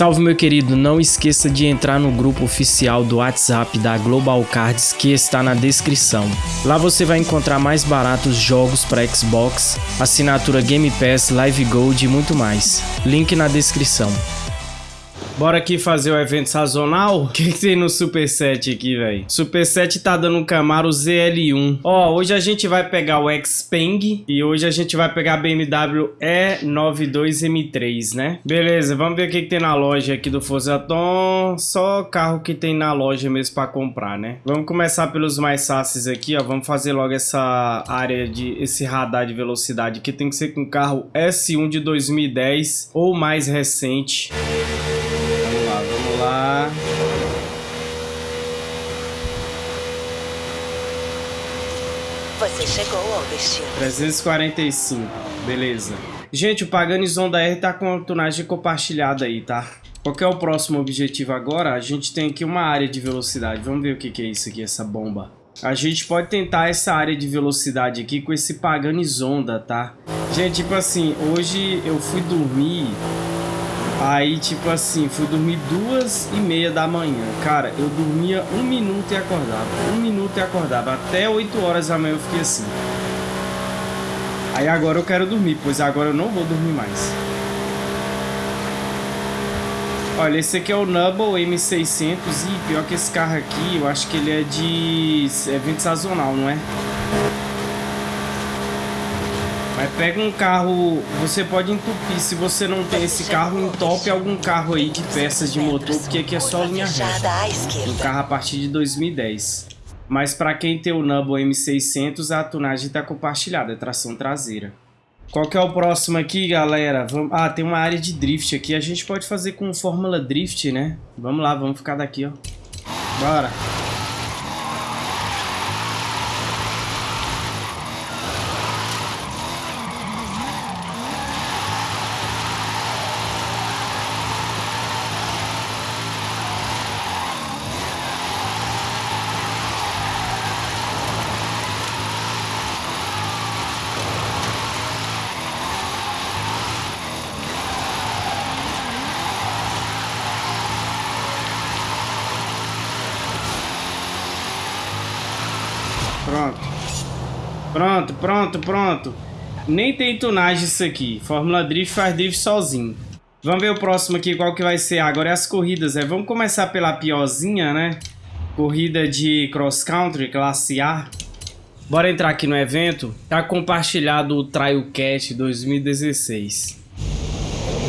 Salve meu querido, não esqueça de entrar no grupo oficial do WhatsApp da Global Cards que está na descrição. Lá você vai encontrar mais baratos jogos para Xbox, assinatura Game Pass, Live Gold e muito mais. Link na descrição. Bora aqui fazer o evento sazonal. O que, que tem no Super 7 aqui, velho? Super 7 tá dando um Camaro ZL1. Ó, hoje a gente vai pegar o Xpeng e hoje a gente vai pegar a BMW E92M3, né? Beleza, vamos ver o que, que tem na loja aqui do Forzaton. Só carro que tem na loja mesmo pra comprar, né? Vamos começar pelos mais fáceis aqui, ó. Vamos fazer logo essa área de... esse radar de velocidade que tem que ser com carro S1 de 2010 ou mais recente lá. Você chegou ao destino. 345, beleza. Gente, o Paganizon da R tá com a tunagem compartilhada aí, tá? Qual é o próximo objetivo agora? A gente tem aqui uma área de velocidade. Vamos ver o que, que é isso aqui, essa bomba. A gente pode tentar essa área de velocidade aqui com esse Paganizonda, tá? Gente, tipo assim, hoje eu fui dormir Aí, tipo assim, fui dormir duas e meia da manhã. Cara, eu dormia um minuto e acordava. Um minuto e acordava. Até 8 horas da manhã eu fiquei assim. Aí agora eu quero dormir, pois agora eu não vou dormir mais. Olha, esse aqui é o Nubble M600 e pior que esse carro aqui, eu acho que ele é de evento sazonal, não é? Mas pega um carro, você pode entupir, se você não tem esse carro, entope algum carro aí de peças de motor, porque aqui é só linha reta. Um carro a partir de 2010. Mas para quem tem o Nubble M600, a tunagem está compartilhada, é tração traseira. Qual que é o próximo aqui, galera? Vamos... Ah, tem uma área de drift aqui. A gente pode fazer com Fórmula Drift, né? Vamos lá, vamos ficar daqui, ó. Bora. Pronto. Pronto, pronto, pronto. Nem tem tunagem isso aqui. Fórmula Drift faz drift sozinho. Vamos ver o próximo aqui, qual que vai ser. Agora é as corridas, né? Vamos começar pela piorzinha, né? Corrida de cross country, classe A. Bora entrar aqui no evento. Tá compartilhado o Trailcat 2016.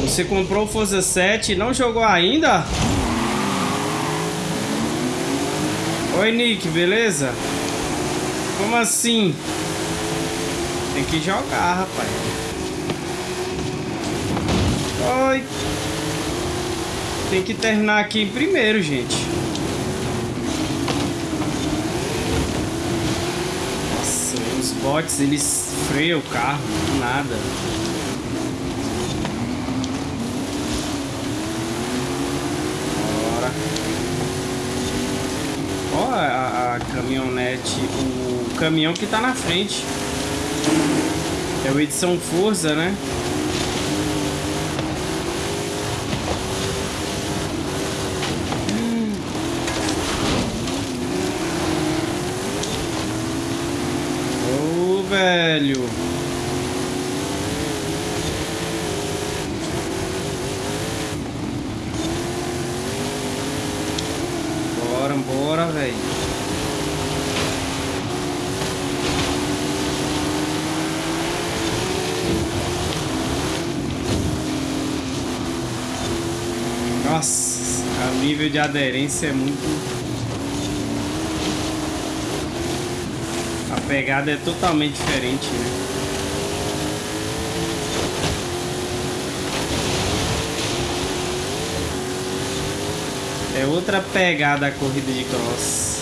Você comprou o Forza 7 e não jogou ainda? Oi, Nick, beleza? Como assim? Tem que jogar, rapaz. Oi. Tem que terminar aqui primeiro, gente. Nossa, os bots, eles freiam o carro, nada. Bora. Ó a, a caminhonete, o caminhão que tá na frente. É o Edição Forza, né? Ô, oh, velho. Bora, bora, velho. Nossa, o nível de aderência é muito... A pegada é totalmente diferente, né? É outra pegada a corrida de cross.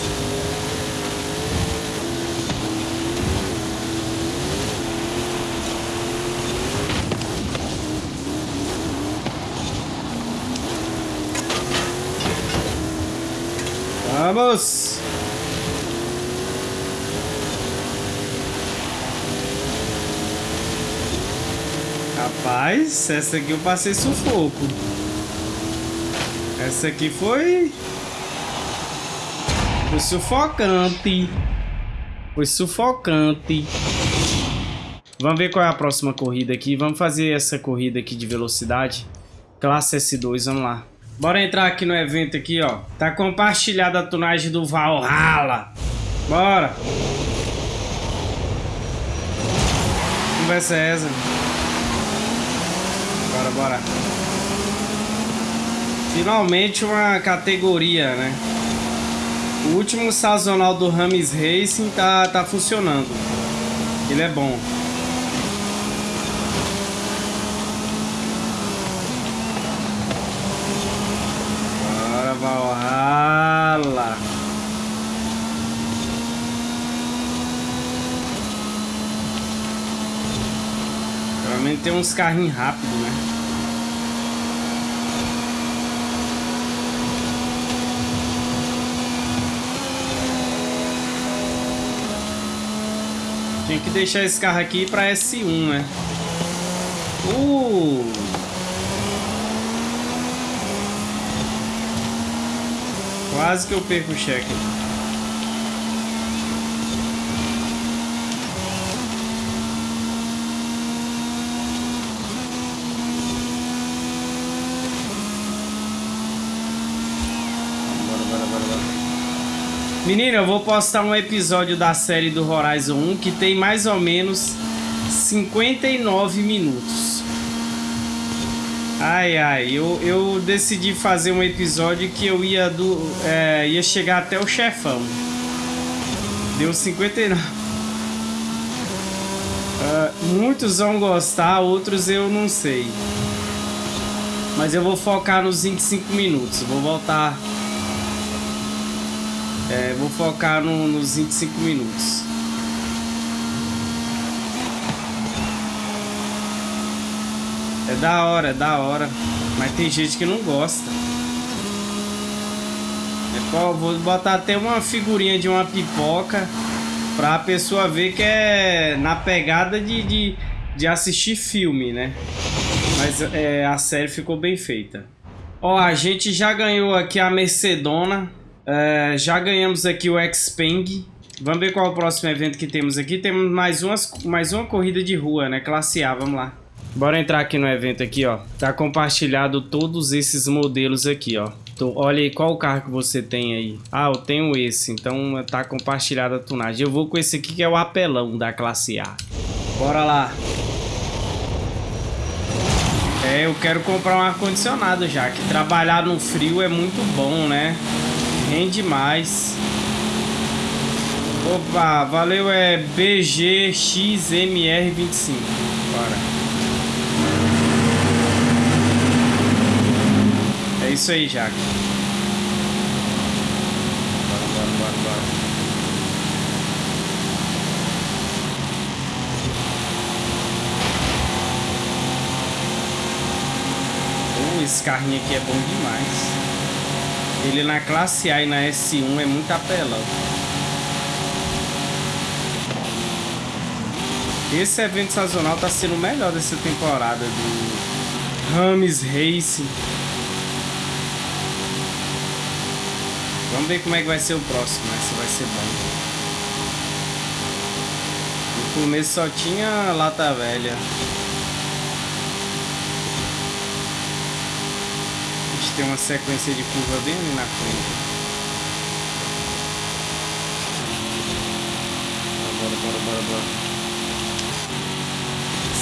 Vamos! Rapaz, essa aqui eu passei sufoco. Essa aqui foi... Foi sufocante. Foi sufocante. Vamos ver qual é a próxima corrida aqui. Vamos fazer essa corrida aqui de velocidade. Classe S2, vamos lá. Bora entrar aqui no evento aqui, ó. Tá compartilhada a tunagem do Valhalla. Bora. Conversa é essa? Bora, bora. Finalmente uma categoria, né? O último sazonal do Rames Racing tá, tá funcionando. Ele é bom. Bora, Valhalla. Realmente tem uns carrinhos rápidos, né? Tinha que deixar esse carro aqui para S1, né? Uh! Quase que eu perco o cheque. Menino, eu vou postar um episódio da série do Horizon 1 que tem mais ou menos 59 minutos. Ai, ai, eu, eu decidi fazer um episódio que eu ia, do, é, ia chegar até o chefão. Deu 59. Uh, ah, muitos vão gostar, outros eu não sei. Mas eu vou focar nos 25 minutos. Vou voltar é, vou focar no, nos 25 minutos. É da hora, é da hora. Mas tem gente que não gosta. É, vou botar até uma figurinha de uma pipoca pra pessoa ver que é na pegada de, de, de assistir filme, né? Mas é, a série ficou bem feita. Ó, a gente já ganhou aqui a Mercedona. É, já ganhamos aqui o Xpeng. Vamos ver qual é o próximo evento que temos aqui. Temos mais, umas, mais uma corrida de rua, né? Classe A, vamos lá. Bora entrar aqui no evento aqui, ó. Tá compartilhado todos esses modelos aqui, ó. Olha aí, qual carro que você tem aí? Ah, eu tenho esse, então tá compartilhada a tunagem. Eu vou com esse aqui que é o apelão da classe A. Bora lá. É, eu quero comprar um ar-condicionado já, que trabalhar no frio é muito bom, né? Rende mais. Opa, valeu, é BGXMR25. Bora. É isso aí, Jaque. Bora, bora, bora, bora. Oh, esse carrinho aqui é bom demais. Ele na classe A e na S1 é muito apelão. Esse evento sazonal tá sendo o melhor dessa temporada do Rames Racing. Vamos ver como é que vai ser o próximo, né? Se vai ser bom. No começo só tinha lata velha. Tem uma sequência de curva bem ali na frente. Bora, bora, bora, bora.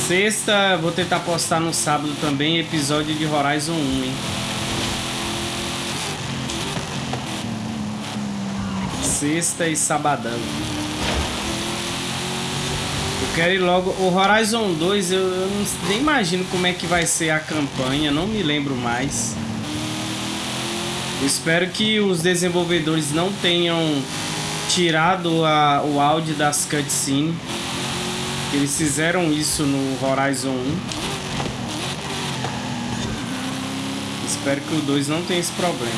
Sexta, vou tentar postar no sábado também episódio de Horizon 1, hein? Sexta e sabadão. Eu quero ir logo. O Horizon 2, eu, eu não, nem imagino como é que vai ser a campanha, não me lembro mais. Espero que os desenvolvedores não tenham tirado a, o áudio das cutscenes. Eles fizeram isso no Horizon 1. Espero que o 2 não tenha esse problema.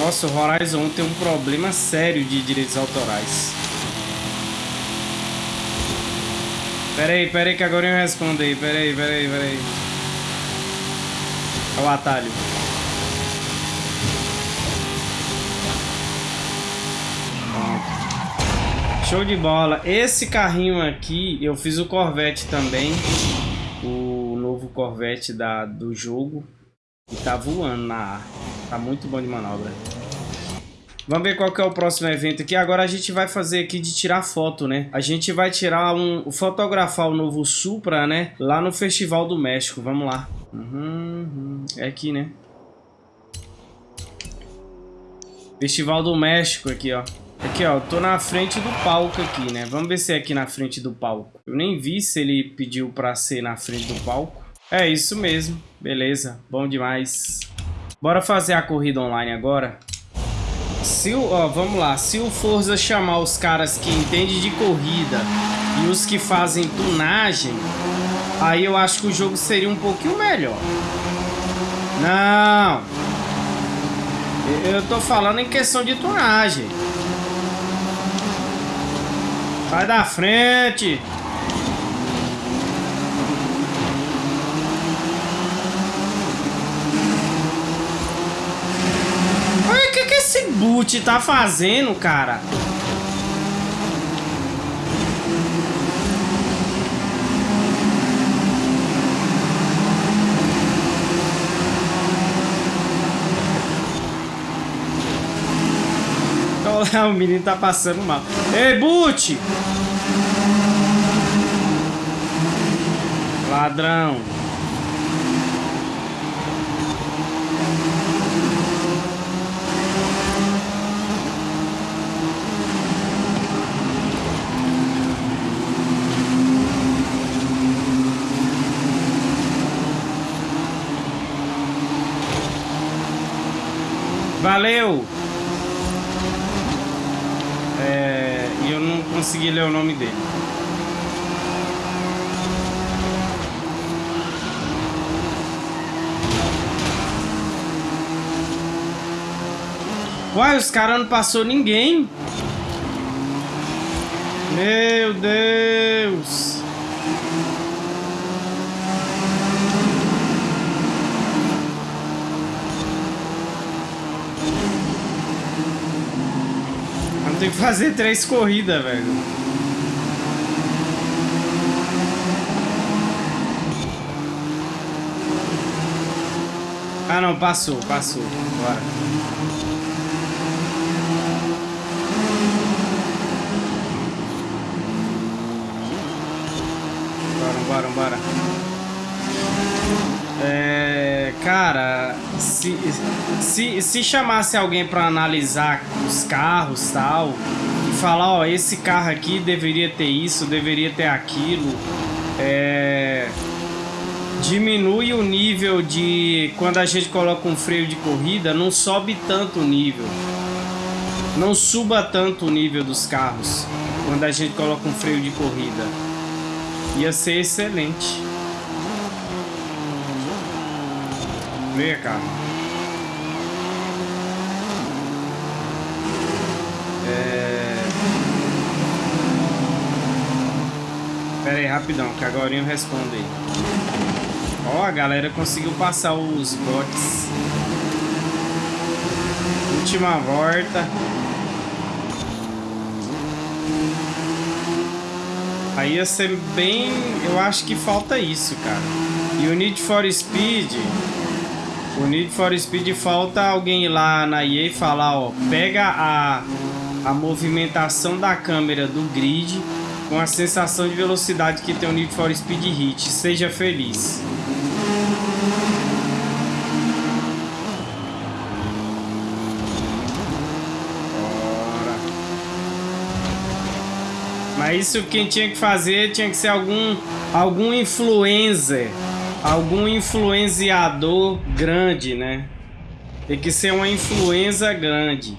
Nossa, o Horizon 1 tem um problema sério de direitos autorais. Pera aí, pera aí que agora eu respondo aí. Pera aí, pera aí, pera aí. É o atalho. Show de bola. Esse carrinho aqui, eu fiz o Corvette também. O novo Corvette da, do jogo. E tá voando na ar. Tá muito bom de manobra. Vamos ver qual que é o próximo evento aqui. Agora a gente vai fazer aqui de tirar foto, né? A gente vai tirar um... Fotografar o novo Supra, né? Lá no Festival do México. Vamos lá. Uhum. É aqui, né? Festival do México aqui, ó. Aqui, ó. Tô na frente do palco aqui, né? Vamos ver se é aqui na frente do palco. Eu nem vi se ele pediu pra ser na frente do palco. É isso mesmo. Beleza. Bom demais. Bora fazer a corrida online agora. Se o, ó, vamos lá, se o Forza chamar os caras que entendem de corrida e os que fazem tunagem, aí eu acho que o jogo seria um pouquinho melhor. Não. Eu tô falando em questão de tunagem. Sai da frente. esse boot tá fazendo, cara? o menino tá passando mal. Ei, boot! Ladrão. Valeu! É, e eu não consegui ler o nome dele. Uai, os caras não passou ninguém. Meu Deus. Tem que fazer três corridas, velho. Ah, não, passou, passou. Bora. Bora, bora, bora. É, cara, se, se, se chamasse alguém para analisar os carros tal e falar, ó, esse carro aqui deveria ter isso, deveria ter aquilo, é, diminui o nível de quando a gente coloca um freio de corrida, não sobe tanto o nível, não suba tanto o nível dos carros quando a gente coloca um freio de corrida, ia ser excelente. Vem cá. É... Pera aí, rapidão, que agora eu respondo aí. Ó, a galera conseguiu passar os bots. Última volta. Aí ia ser bem... Eu acho que falta isso, cara. E o Need for Speed... O Need for Speed falta alguém lá na EA falar, ó, pega a, a movimentação da câmera do grid com a sensação de velocidade que tem o Need for Speed Hit. Seja feliz. Mas isso quem tinha que fazer tinha que ser algum algum influencer algum influenciador grande, né? Tem que ser uma influenza grande.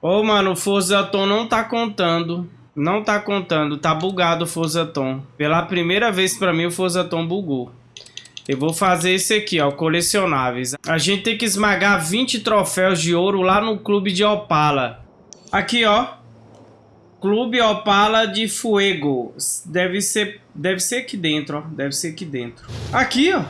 Ô, oh, mano, o Forza Tom não tá contando. Não tá contando. Tá bugado o Forza Tom. Pela primeira vez pra mim o Forza Tom bugou. Eu vou fazer esse aqui, ó, colecionáveis. A gente tem que esmagar 20 troféus de ouro lá no clube de Opala. Aqui, ó. Clube Opala de Fuego. Deve ser, deve ser aqui dentro, ó. Deve ser aqui dentro. Aqui, ó.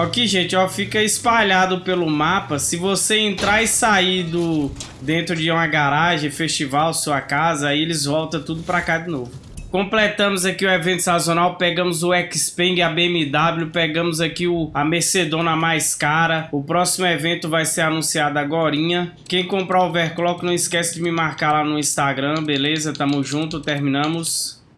Aqui, gente, ó, fica espalhado pelo mapa. Se você entrar e sair do dentro de uma garagem, festival, sua casa, aí eles voltam tudo pra cá de novo. Completamos aqui o evento sazonal, pegamos o Xpeng, a BMW, pegamos aqui o, a Mercedona mais cara. O próximo evento vai ser anunciado agora. Quem comprar o overclock, não esquece de me marcar lá no Instagram, beleza? Tamo junto, terminamos.